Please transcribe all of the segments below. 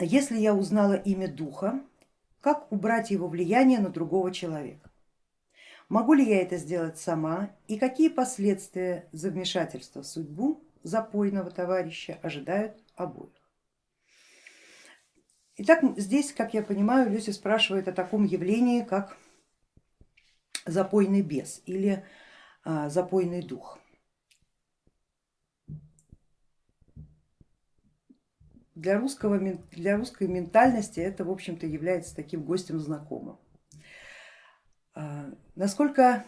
если я узнала имя духа, как убрать его влияние на другого человека? Могу ли я это сделать сама и какие последствия за вмешательство в судьбу запойного товарища ожидают обоих? Итак, здесь, как я понимаю, Люся спрашивает о таком явлении, как запойный бес или а, запойный дух. Для, русского, для русской ментальности это, в общем-то, является таким гостем знакомым. А, насколько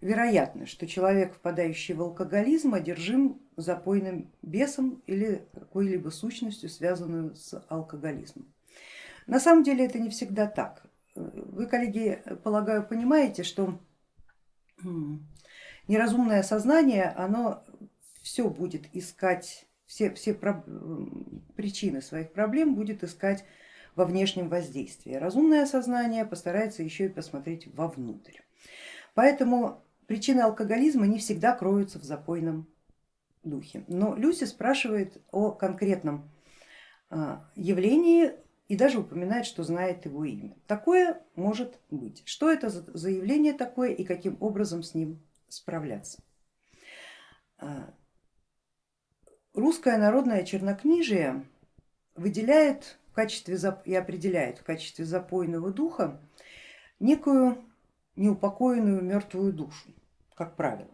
вероятно, что человек, впадающий в алкоголизм, одержим запойным бесом или какой-либо сущностью, связанную с алкоголизмом? На самом деле это не всегда так. Вы, коллеги, полагаю, понимаете, что неразумное сознание, оно все будет искать, все, все причины своих проблем будет искать во внешнем воздействии. Разумное сознание постарается еще и посмотреть вовнутрь. Поэтому причины алкоголизма не всегда кроются в запойном духе. Но Люси спрашивает о конкретном а, явлении и даже упоминает, что знает его имя. Такое может быть. Что это за явление такое и каким образом с ним справляться? Русское народное чернокнижие выделяет качестве и определяет в качестве запойного духа некую неупокоенную мертвую душу, как правило.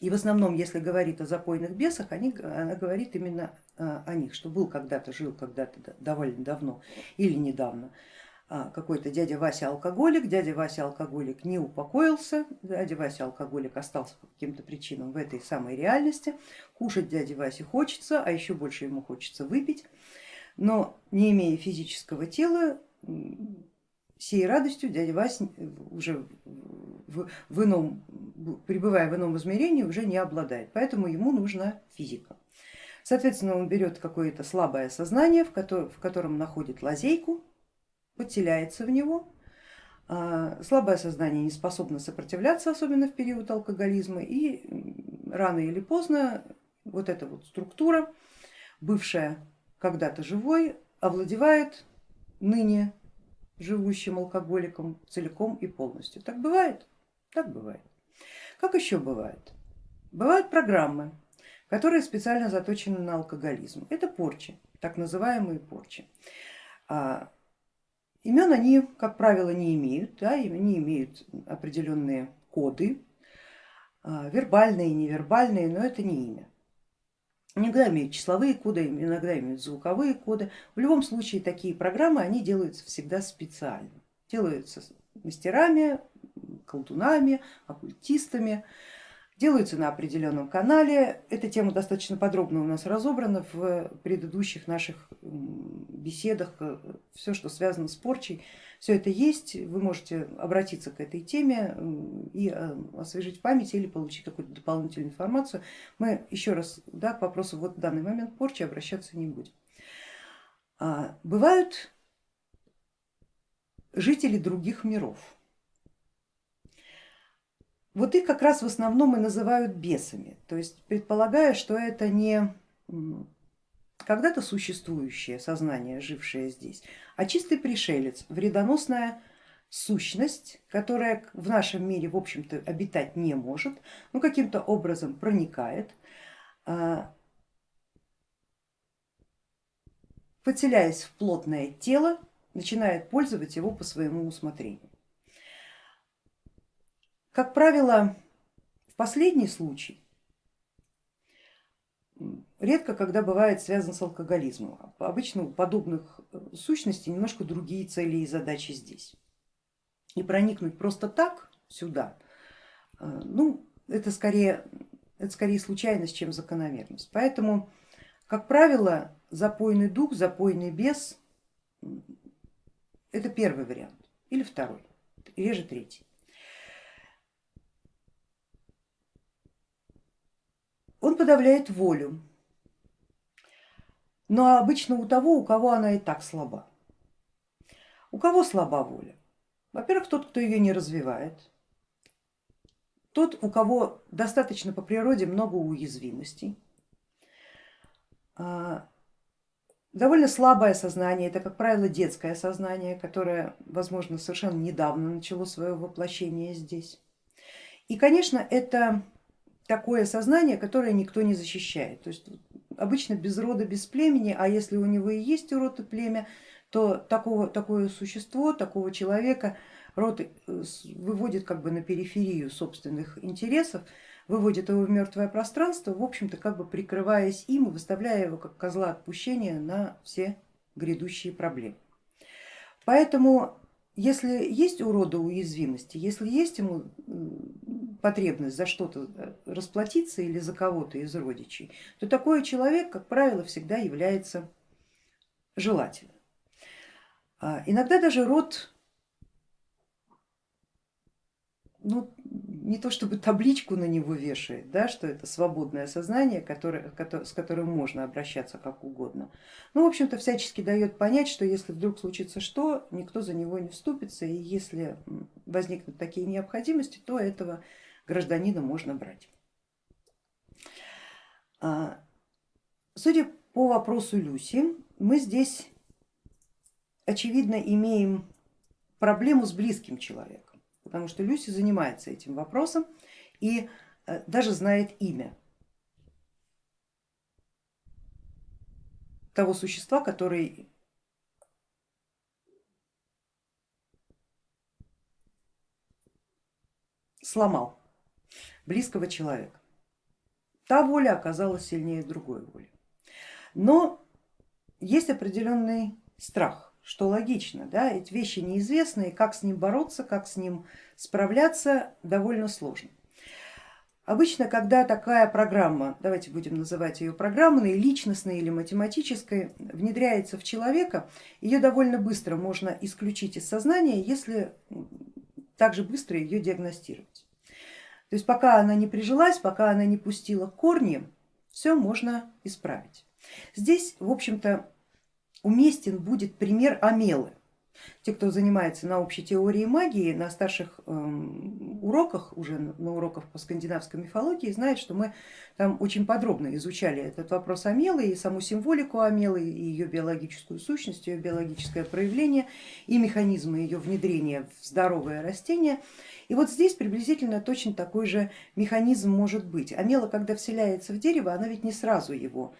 И в основном, если говорит о запойных бесах, они, она говорит именно а, о них, что был когда-то, жил когда-то довольно давно или недавно какой-то дядя Вася алкоголик, дядя Вася алкоголик не упокоился, дядя Вася алкоголик остался по каким-то причинам в этой самой реальности, кушать дяде Васе хочется, а еще больше ему хочется выпить. Но не имея физического тела, сей радостью дядя Вася уже в, в ином, пребывая в ином измерении, уже не обладает, поэтому ему нужна физика. Соответственно, он берет какое-то слабое сознание, в котором находит лазейку, подселяется в него. А, слабое сознание не способно сопротивляться, особенно в период алкоголизма, и рано или поздно вот эта вот структура, бывшая когда-то живой, овладевает ныне живущим алкоголиком целиком и полностью. Так бывает? Так бывает. Как еще бывает? Бывают программы, которые специально заточены на алкоголизм. Это порчи, так называемые порчи. Имен они, как правило, не имеют, да, не имеют определенные коды, а, вербальные, невербальные, но это не имя. Иногда имеют числовые коды, иногда имеют звуковые коды. В любом случае такие программы, они делаются всегда специально. Делаются мастерами, колдунами, оккультистами, делаются на определенном канале. Эта тема достаточно подробно у нас разобрана в предыдущих наших беседах. Все, что связано с порчей, все это есть, вы можете обратиться к этой теме и э, освежить память или получить какую-то дополнительную информацию. Мы еще раз да, к вопросу вот в данный момент порчи обращаться не будем. А, бывают жители других миров. Вот их как раз в основном и называют бесами, то есть предполагая, что это не когда-то существующее сознание, жившее здесь, а чистый пришелец, вредоносная сущность, которая в нашем мире, в общем-то, обитать не может, но каким-то образом проникает, а, подселяясь в плотное тело, начинает пользовать его по своему усмотрению. Как правило, в последний случай редко когда бывает связан с алкоголизмом. Обычно у подобных э, сущностей немножко другие цели и задачи здесь. И проникнуть просто так сюда, э, ну, это скорее, это скорее случайность, чем закономерность. Поэтому, как правило, запойный дух, запойный бес это первый вариант или второй, реже третий. Он подавляет волю, но обычно у того, у кого она и так слаба. У кого слаба воля? Во-первых, тот, кто ее не развивает, тот, у кого достаточно по природе много уязвимостей, а, довольно слабое сознание, это, как правило, детское сознание, которое, возможно, совершенно недавно начало свое воплощение здесь. И, конечно, это такое сознание, которое никто не защищает. То есть обычно без рода, без племени, а если у него и есть род и племя, то такого, такое существо, такого человека род э, выводит как бы на периферию собственных интересов, выводит его в мертвое пространство, в общем-то как бы прикрываясь им и выставляя его как козла отпущения на все грядущие проблемы. Поэтому если есть у рода уязвимости, если есть ему потребность за что-то э, расплатиться или за кого-то из родичей, то такой человек, как правило, всегда является желательным. А иногда даже род ну, не то чтобы табличку на него вешает, да, что это свободное сознание, которое, с которым можно обращаться как угодно. Ну, в общем-то, всячески дает понять, что если вдруг случится что, никто за него не вступится, и если возникнут такие необходимости, то этого гражданина можно брать. А, судя по вопросу Люси, мы здесь очевидно имеем проблему с близким человеком потому что Люси занимается этим вопросом и э, даже знает имя того существа, который сломал близкого человека. Та воля оказалась сильнее другой воли. Но есть определенный страх что логично, да, эти вещи неизвестные, как с ним бороться, как с ним справляться, довольно сложно. Обычно, когда такая программа, давайте будем называть ее программной, личностной или математической, внедряется в человека, ее довольно быстро можно исключить из сознания, если также быстро ее диагностировать. То есть пока она не прижилась, пока она не пустила корни, все можно исправить. Здесь, в общем-то, уместен будет пример Амелы. Те, кто занимается на общей теорией магии, на старших эм, уроках, уже на уроках по скандинавской мифологии, знают, что мы там очень подробно изучали этот вопрос Амелы и саму символику Амелы, и ее биологическую сущность, ее биологическое проявление и механизмы ее внедрения в здоровое растение. И вот здесь приблизительно точно такой же механизм может быть. Амела, когда вселяется в дерево, она ведь не сразу его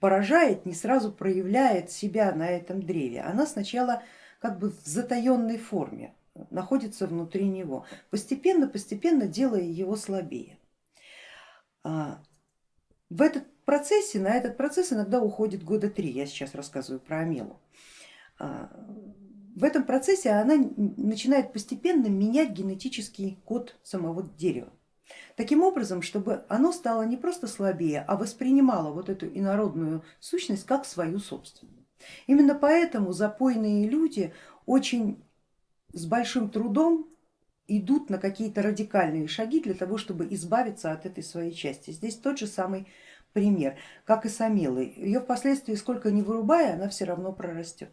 поражает, не сразу проявляет себя на этом древе. Она сначала как бы в затаенной форме находится внутри него, постепенно, постепенно делая его слабее. А, в этот процессе, на этот процесс иногда уходит года три, я сейчас рассказываю про Амелу. А, в этом процессе она начинает постепенно менять генетический код самого дерева. Таким образом, чтобы оно стало не просто слабее, а воспринимало вот эту инородную сущность как свою собственную. Именно поэтому запойные люди очень с большим трудом идут на какие-то радикальные шаги для того, чтобы избавиться от этой своей части. Здесь тот же самый пример, как и с Амелой. Ее впоследствии сколько ни вырубая, она все равно прорастет.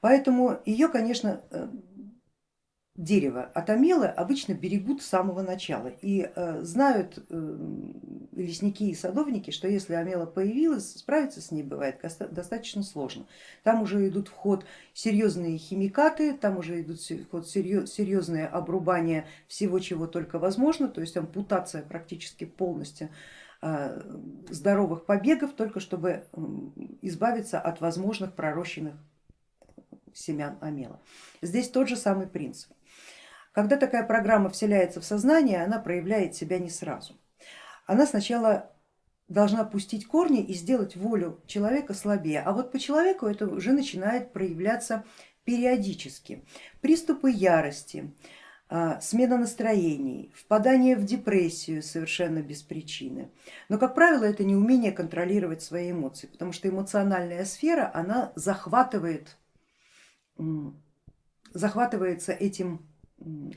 Поэтому ее, конечно, э, дерево от амелы обычно берегут с самого начала и э, знают э, лесники и садовники, что если амела появилась, справиться с ней бывает достаточно сложно. Там уже идут в ход серьезные химикаты, там уже идут в ход серьезное обрубание всего, чего только возможно, то есть ампутация практически полностью э, здоровых побегов, только чтобы избавиться от возможных пророщенных семян амела. Здесь тот же самый принцип. Когда такая программа вселяется в сознание, она проявляет себя не сразу. Она сначала должна пустить корни и сделать волю человека слабее, а вот по человеку это уже начинает проявляться периодически. Приступы ярости, а, смена настроений, впадание в депрессию совершенно без причины. Но, как правило, это не умение контролировать свои эмоции, потому что эмоциональная сфера, она захватывает, захватывается этим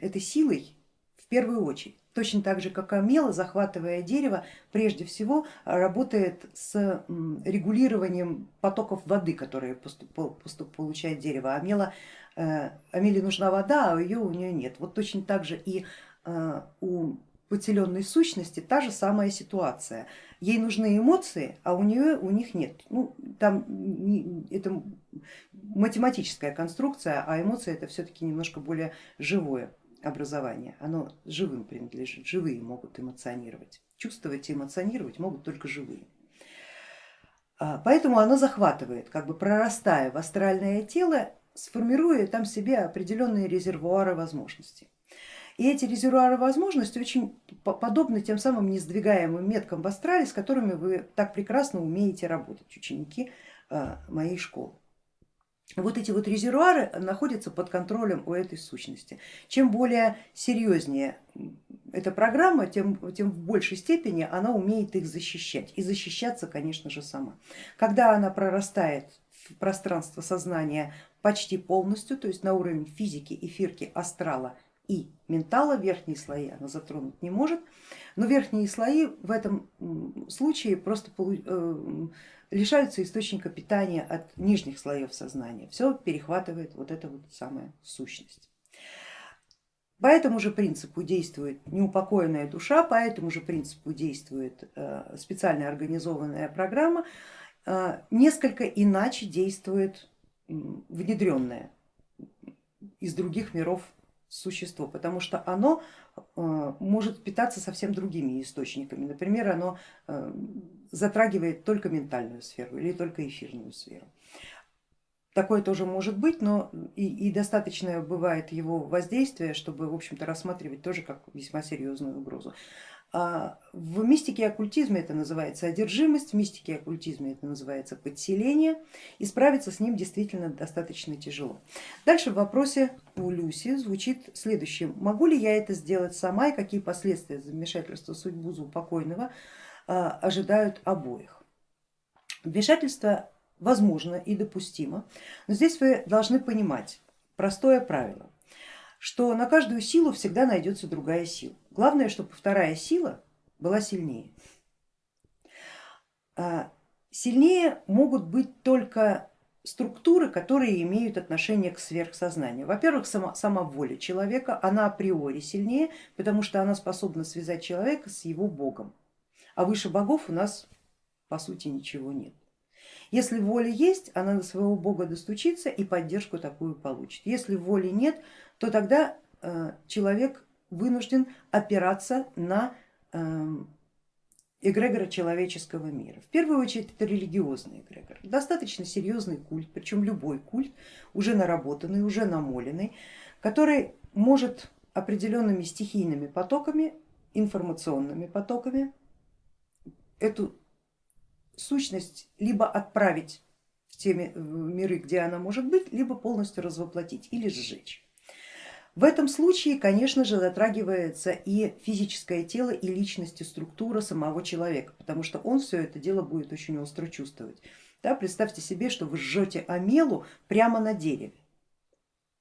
этой силой в первую очередь. Точно так же, как Амела, захватывая дерево, прежде всего работает с регулированием потоков воды, которые поступ, получает дерево. Амела, э, Амеле нужна вода, а ее у нее нет. Вот точно так же и э, у подселенной сущности та же самая ситуация. Ей нужны эмоции, а у нее у них нет. Ну, там это математическая конструкция, а эмоции это все-таки немножко более живое образование. Оно живым принадлежит, живые могут эмоционировать. Чувствовать и эмоционировать могут только живые. А, поэтому оно захватывает, как бы прорастая в астральное тело, сформируя там себе определенные резервуары возможностей. И эти резервуары возможностей очень подобны тем самым несдвигаемым меткам в астрале, с которыми вы так прекрасно умеете работать, ученики а, моей школы. Вот эти вот резервуары находятся под контролем у этой сущности. Чем более серьезнее эта программа, тем, тем в большей степени она умеет их защищать и защищаться, конечно же, сама. Когда она прорастает в пространство сознания почти полностью, то есть на уровень физики, эфирки, астрала и ментала, верхние слои она затронуть не может, но верхние слои в этом случае просто э, лишаются источника питания от нижних слоев сознания, все перехватывает вот эта вот самая сущность. По этому же принципу действует неупокоенная душа, по этому же принципу действует э, специально организованная программа, э, несколько иначе действует внедренное из других миров существо, потому что оно э, может питаться совсем другими источниками. Например, оно затрагивает только ментальную сферу или только эфирную сферу. Такое тоже может быть, но и, и достаточно бывает его воздействия, чтобы в общем-то рассматривать тоже как весьма серьезную угрозу. А в мистике и оккультизме это называется одержимость, в мистике и оккультизме это называется подселение, и справиться с ним действительно достаточно тяжело. Дальше в вопросе у Люси звучит следующее. Могу ли я это сделать сама и какие последствия замешательства судьбу покойного а, ожидают обоих? Вмешательство возможно и допустимо, но здесь вы должны понимать простое правило, что на каждую силу всегда найдется другая сила. Главное, чтобы вторая сила была сильнее. А, сильнее могут быть только структуры, которые имеют отношение к сверхсознанию. Во-первых, сама, сама воля человека, она априори сильнее, потому что она способна связать человека с его богом, а выше богов у нас по сути ничего нет. Если воля есть, она на своего бога достучится и поддержку такую получит. Если воли нет, то тогда э, человек вынужден опираться на эм, эгрегора человеческого мира. В первую очередь это религиозный эгрегор, достаточно серьезный культ, причем любой культ, уже наработанный, уже намоленный, который может определенными стихийными потоками, информационными потоками эту сущность либо отправить в те миры, где она может быть, либо полностью развоплотить или сжечь. В этом случае, конечно же, затрагивается и физическое тело, и личность, и структура самого человека, потому что он все это дело будет очень остро чувствовать. Да, представьте себе, что вы жжете амелу прямо на дереве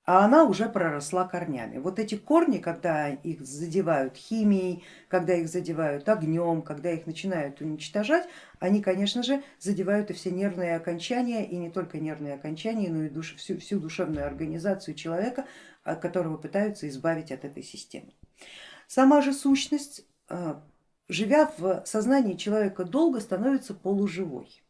а она уже проросла корнями. Вот эти корни, когда их задевают химией, когда их задевают огнем, когда их начинают уничтожать, они, конечно же, задевают и все нервные окончания, и не только нервные окончания, но и душ, всю, всю душевную организацию человека, которого пытаются избавить от этой системы. Сама же сущность, а, живя в сознании человека долго, становится полуживой.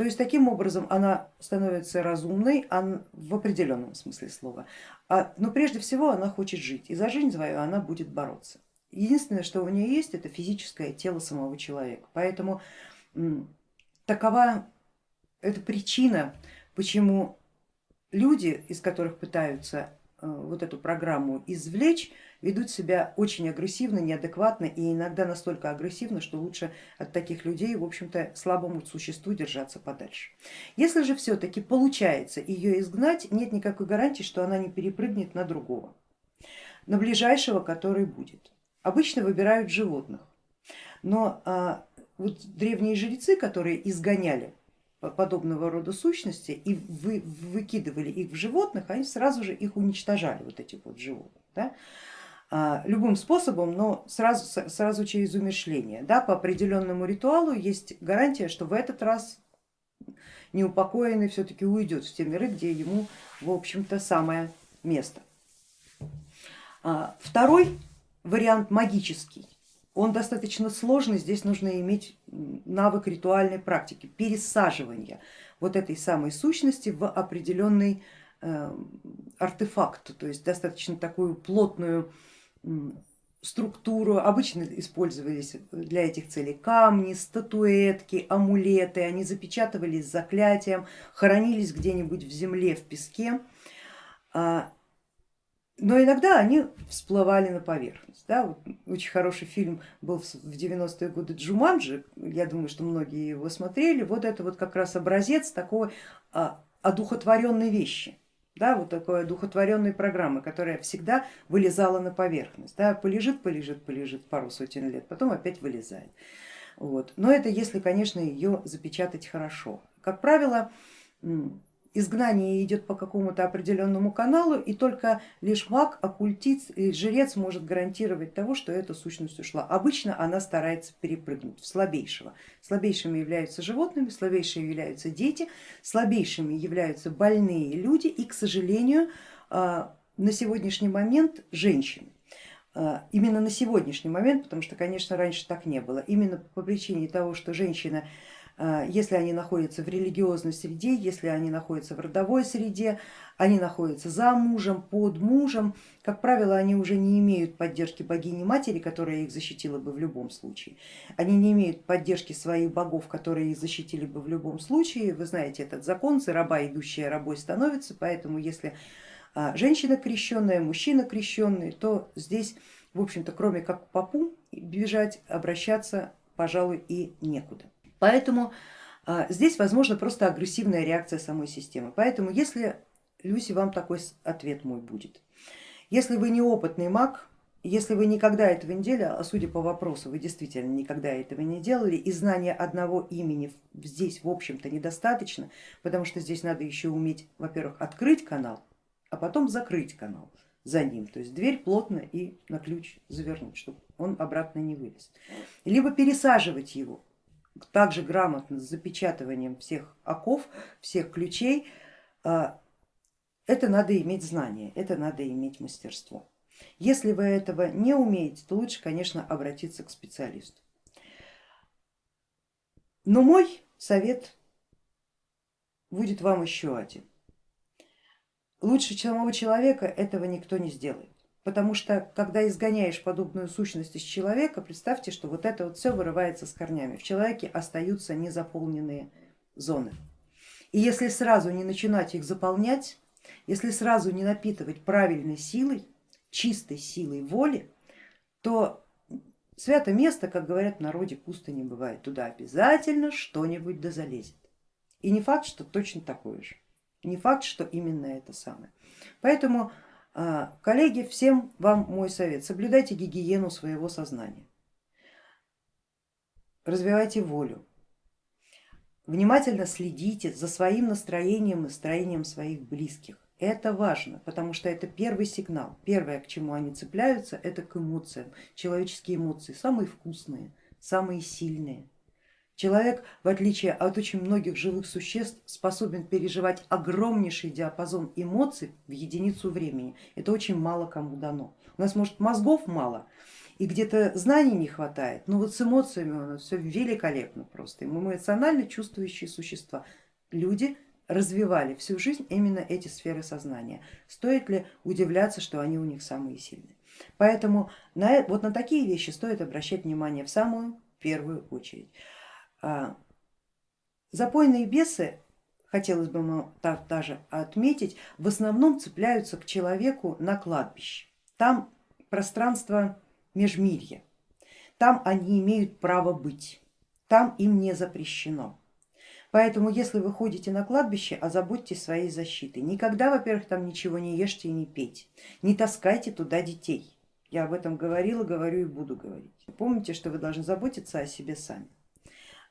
То есть таким образом она становится разумной в определенном смысле слова, а, но прежде всего она хочет жить и за жизнь свою она будет бороться. Единственное, что у нее есть, это физическое тело самого человека. Поэтому такова эта причина, почему люди, из которых пытаются э, вот эту программу извлечь, ведут себя очень агрессивно, неадекватно и иногда настолько агрессивно, что лучше от таких людей, в общем-то, слабому существу держаться подальше. Если же все-таки получается ее изгнать, нет никакой гарантии, что она не перепрыгнет на другого, на ближайшего, который будет. Обычно выбирают животных, но а, вот древние жрецы, которые изгоняли подобного рода сущности и вы, выкидывали их в животных, они сразу же их уничтожали, вот этих вот животных. Да? А, любым способом, но сразу, сразу через умершление. Да, по определенному ритуалу есть гарантия, что в этот раз неупокоенный все-таки уйдет в те миры, где ему в общем-то самое место. А, второй вариант магический. Он достаточно сложный, здесь нужно иметь навык ритуальной практики, пересаживания вот этой самой сущности в определенный э, артефакт, то есть достаточно такую плотную структуру. Обычно использовались для этих целей камни, статуэтки, амулеты, они запечатывались заклятием, хоронились где-нибудь в земле, в песке. А, но иногда они всплывали на поверхность. Да? Очень хороший фильм был в 90-е годы Джуманджи, я думаю, что многие его смотрели, вот это вот как раз образец такой а, одухотворенной вещи. Да, вот такой одухотворенной программы, которая всегда вылезала на поверхность. Да, полежит, полежит, полежит пару сотен лет, потом опять вылезает. Вот. Но это если, конечно, ее запечатать хорошо. Как правило, изгнание идет по какому-то определенному каналу, и только лишь маг, оккультист и жрец может гарантировать того, что эта сущность ушла. Обычно она старается перепрыгнуть в слабейшего. Слабейшими являются животными, слабейшими являются дети, слабейшими являются больные люди и, к сожалению, а, на сегодняшний момент женщины. А, именно на сегодняшний момент, потому что, конечно, раньше так не было, именно по причине того, что женщина если они находятся в религиозной среде, если они находятся в родовой среде, они находятся за мужем, под мужем, как правило, они уже не имеют поддержки богини матери, которая их защитила бы в любом случае. Они не имеют поддержки своих богов, которые их защитили бы в любом случае. Вы знаете этот закон, за раба идущая рабой становится, поэтому если а, женщина крещенная, мужчина крещенный, то здесь, в общем-то, кроме как к попу бежать, обращаться, пожалуй, и некуда. Поэтому а, здесь возможно просто агрессивная реакция самой системы. Поэтому если, Люси, вам такой ответ мой будет. Если вы неопытный маг, если вы никогда этого не делали, а судя по вопросу, вы действительно никогда этого не делали, и знания одного имени здесь в общем-то недостаточно, потому что здесь надо еще уметь, во-первых, открыть канал, а потом закрыть канал за ним, то есть дверь плотно и на ключ завернуть, чтобы он обратно не вылез. Либо пересаживать его, также грамотно с запечатыванием всех оков, всех ключей, а, это надо иметь знание, это надо иметь мастерство. Если вы этого не умеете, то лучше, конечно, обратиться к специалисту. Но мой совет будет вам еще один. Лучше самого человека этого никто не сделает. Потому что когда изгоняешь подобную сущность из человека, представьте, что вот это вот все вырывается с корнями. В человеке остаются незаполненные зоны. И если сразу не начинать их заполнять, если сразу не напитывать правильной силой, чистой силой воли, то свято место, как говорят в народе, пусто не бывает. Туда обязательно что-нибудь да залезет. И не факт, что точно такое же. Не факт, что именно это самое. Поэтому коллеги, всем вам мой совет, соблюдайте гигиену своего сознания, развивайте волю, внимательно следите за своим настроением и настроением своих близких. Это важно, потому что это первый сигнал. Первое, к чему они цепляются, это к эмоциям. Человеческие эмоции самые вкусные, самые сильные. Человек, в отличие от очень многих живых существ, способен переживать огромнейший диапазон эмоций в единицу времени. Это очень мало кому дано. У нас может мозгов мало и где-то знаний не хватает, но вот с эмоциями у нас все великолепно просто. Мы эмоционально чувствующие существа. Люди развивали всю жизнь именно эти сферы сознания. Стоит ли удивляться, что они у них самые сильные? Поэтому на, вот на такие вещи стоит обращать внимание в самую первую очередь. А, запойные бесы, хотелось бы даже отметить, в основном цепляются к человеку на кладбище. Там пространство межмирья, там они имеют право быть, там им не запрещено. Поэтому если вы ходите на кладбище, озаботьтесь своей защитой. Никогда, во-первых, там ничего не ешьте и не пейте, не таскайте туда детей. Я об этом говорила, говорю и буду говорить. Помните, что вы должны заботиться о себе сами.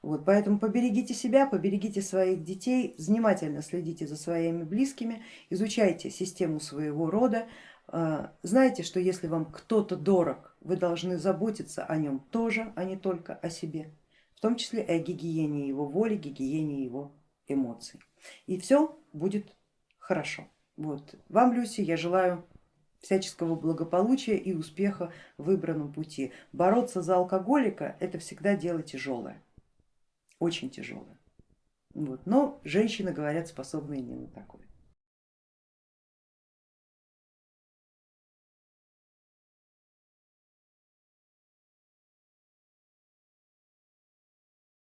Вот, поэтому поберегите себя, поберегите своих детей, внимательно следите за своими близкими, изучайте систему своего рода, а, знайте, что если вам кто-то дорог, вы должны заботиться о нем тоже, а не только о себе, в том числе и о гигиене его воли, гигиене его эмоций. И все будет хорошо. Вот. Вам, Люси, я желаю всяческого благополучия и успеха в выбранном пути. Бороться за алкоголика это всегда дело тяжелое, очень тяжелое. Вот. Но женщины, говорят, способны не на такое.